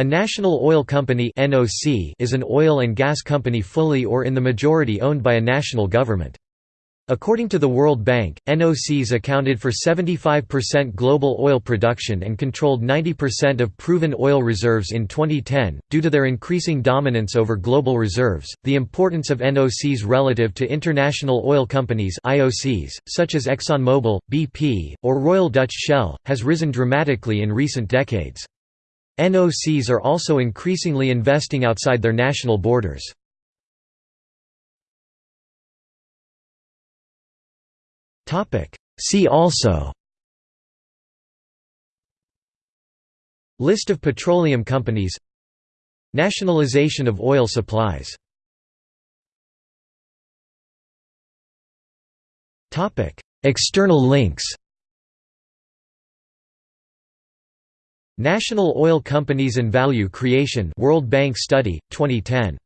A national oil company is an oil and gas company fully or in the majority owned by a national government. According to the World Bank, NOCs accounted for 75% global oil production and controlled 90% of proven oil reserves in 2010. Due to their increasing dominance over global reserves, the importance of NOCs relative to international oil companies (IOCs), such as ExxonMobil, BP, or Royal Dutch Shell, has risen dramatically in recent decades. NOCs are also increasingly investing outside their national borders. See also List of petroleum companies Nationalization of oil supplies External links National Oil Companies and Value Creation World Bank Study, 2010